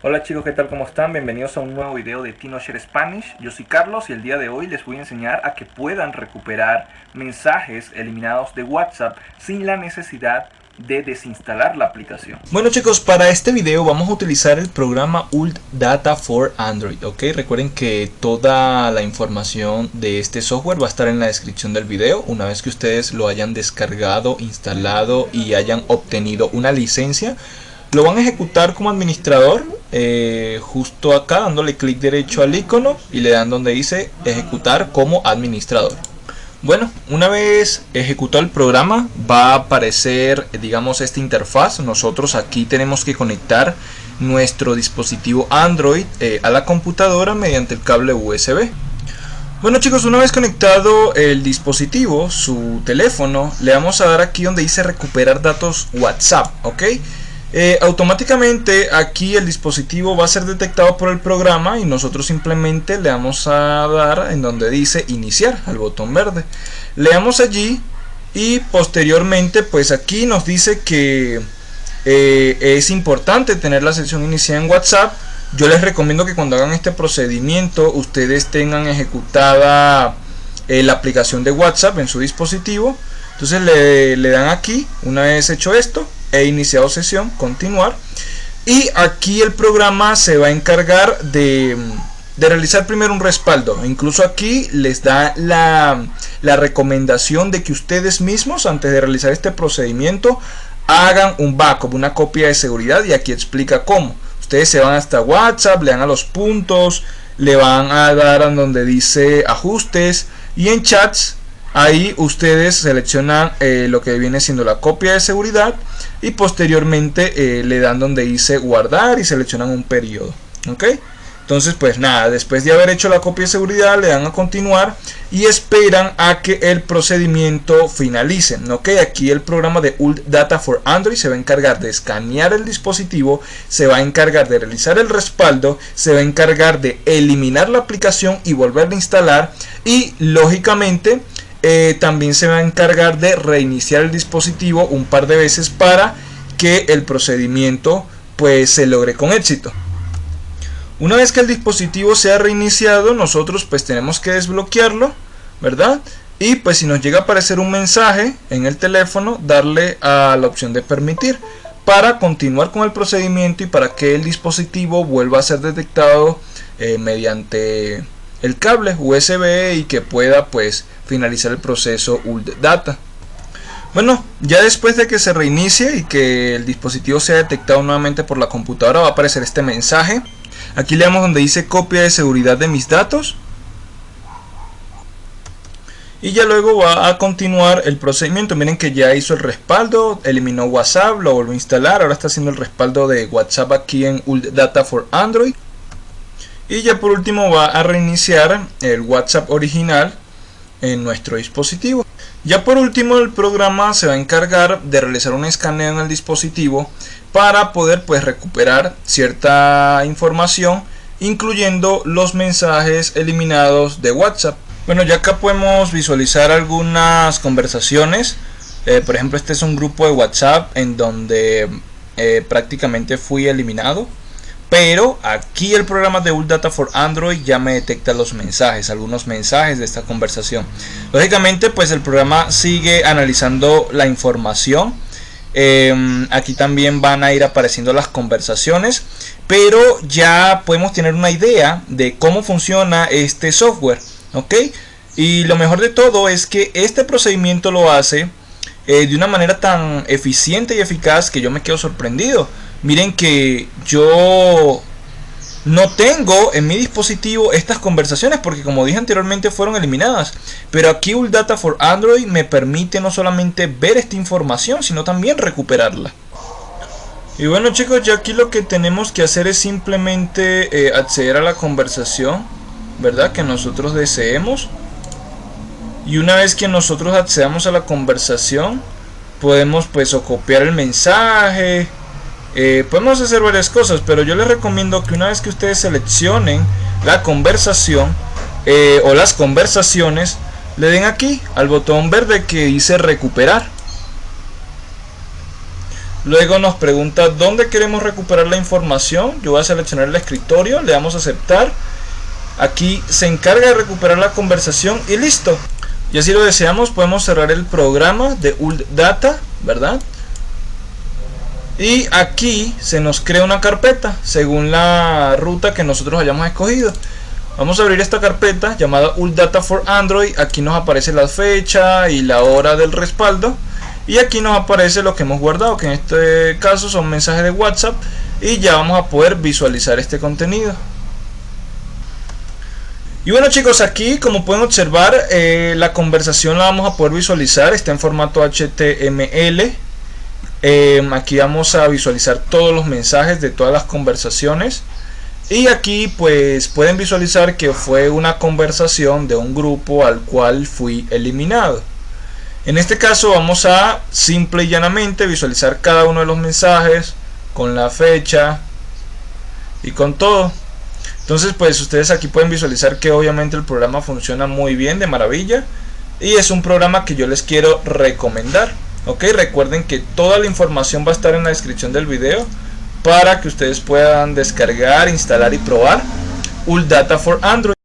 Hola chicos, ¿qué tal? ¿Cómo están? Bienvenidos a un nuevo video de TinoShare Spanish. Yo soy Carlos y el día de hoy les voy a enseñar a que puedan recuperar mensajes eliminados de WhatsApp sin la necesidad de desinstalar la aplicación. Bueno chicos, para este video vamos a utilizar el programa Ult Data for Android, ¿ok? Recuerden que toda la información de este software va a estar en la descripción del video. Una vez que ustedes lo hayan descargado, instalado y hayan obtenido una licencia, lo van a ejecutar como administrador eh, justo acá dándole clic derecho al icono y le dan donde dice ejecutar como administrador. Bueno una vez ejecutado el programa va a aparecer digamos esta interfaz. Nosotros aquí tenemos que conectar nuestro dispositivo Android eh, a la computadora mediante el cable USB bueno chicos, una vez conectado el dispositivo, su teléfono, le vamos a dar aquí donde dice recuperar datos WhatsApp, ¿ok? Eh, automáticamente aquí el dispositivo va a ser detectado por el programa y nosotros simplemente le vamos a dar en donde dice iniciar al botón verde. Le damos allí y posteriormente pues aquí nos dice que eh, es importante tener la sesión iniciada en whatsapp. Yo les recomiendo que cuando hagan este procedimiento ustedes tengan ejecutada eh, la aplicación de whatsapp en su dispositivo. Entonces le, le dan aquí una vez hecho esto he iniciado sesión, continuar. Y aquí el programa se va a encargar de, realizar primero un respaldo. Incluso aquí les da la, la recomendación de que ustedes mismos, antes de realizar este procedimiento, hagan un backup, una copia de seguridad. Y aquí explica cómo. Ustedes se van hasta WhatsApp, le dan a los puntos, le van a dar a donde dice ajustes y en chats Ahí ustedes seleccionan eh, lo que viene siendo la copia de seguridad y posteriormente eh, le dan donde dice guardar y seleccionan un periodo. ¿Ok? Entonces pues nada, después de haber hecho la copia de seguridad le dan a continuar y esperan a que el procedimiento finalice. ¿Ok? Aquí el programa de Ult Data for Android se va a encargar de escanear el dispositivo, se va a encargar de realizar el respaldo, se va a encargar de eliminar la aplicación y volverla a instalar y lógicamente eh, también se va a encargar de reiniciar el dispositivo un par de veces para que el procedimiento pues se logre con éxito. Una vez que el dispositivo sea reiniciado, nosotros pues tenemos que desbloquearlo, ¿verdad? Y pues si nos llega a aparecer un mensaje en el teléfono, darle a la opción de permitir para continuar con el procedimiento y para que el dispositivo vuelva a ser detectado eh, mediante el cable USB y que pueda pues finalizar el proceso ULT Data. Bueno, ya después de que se reinicie y que el dispositivo sea detectado nuevamente por la computadora va a aparecer este mensaje. Aquí leemos donde dice copia de seguridad de mis datos. Y ya luego va a continuar el procedimiento. Miren que ya hizo el respaldo, eliminó WhatsApp, lo volvió a instalar. Ahora está haciendo el respaldo de WhatsApp aquí en ULT Data for Android. Y ya por último va a reiniciar el WhatsApp original en nuestro dispositivo. Ya por último el programa se va a encargar de realizar un escaneo en el dispositivo para poder pues recuperar cierta información incluyendo los mensajes eliminados de WhatsApp. Bueno ya acá podemos visualizar algunas conversaciones. Eh, por ejemplo este es un grupo de WhatsApp en donde eh, prácticamente fui eliminado pero aquí el programa de Data for Android ya me detecta los mensajes, algunos mensajes de esta conversación. Lógicamente, pues el programa sigue analizando la información. Em, aquí también van a ir apareciendo las conversaciones, pero ya podemos tener una idea de cómo funciona este software, ¿ok? Y lo mejor de todo es que este procedimiento lo hace eh, de una manera tan eficiente y eficaz que yo me quedo sorprendido Miren que yo no tengo en mi dispositivo estas conversaciones porque como dije anteriormente fueron eliminadas. Pero aquí Data for Android me permite no solamente ver esta información sino también recuperarla. Y bueno chicos, ya aquí lo que tenemos que hacer es simplemente eh, acceder a la conversación, ¿verdad? Que nosotros deseemos. Y una vez que nosotros accedamos a la conversación, podemos pues copiar el mensaje, eh, podemos hacer varias cosas, pero yo les recomiendo que una vez que ustedes seleccionen la conversación eh, o las conversaciones, le den aquí al botón verde que dice recuperar. Luego nos pregunta dónde queremos recuperar la información. Yo voy a seleccionar el escritorio, le damos a aceptar. Aquí se encarga de recuperar la conversación y listo. Y así lo deseamos, podemos cerrar el programa de ULD Data, ¿verdad? Y aquí se nos crea una carpeta según la ruta que nosotros hayamos escogido. Vamos a abrir esta carpeta llamada ULD Data for Android. Aquí nos aparece la fecha y la hora del respaldo. Y aquí nos aparece lo que hemos guardado, que en este caso son mensajes de WhatsApp. Y ya vamos a poder visualizar este contenido. Y bueno chicos, aquí como pueden observar, eh, la conversación la vamos a poder visualizar, está en formato HTML. Em, aquí vamos a visualizar todos los mensajes de todas las conversaciones. Y aquí pues pueden visualizar que fue una conversación de un grupo al cual fui eliminado. En este caso vamos a simple y llanamente visualizar cada uno de los mensajes con la fecha y con todo. Entonces pues ustedes aquí pueden visualizar que obviamente el programa funciona muy bien, de maravilla. Y es un programa que yo les quiero recomendar. Ok, recuerden que toda la información va a estar en la descripción del video para que ustedes puedan descargar, instalar y probar ULData for Android.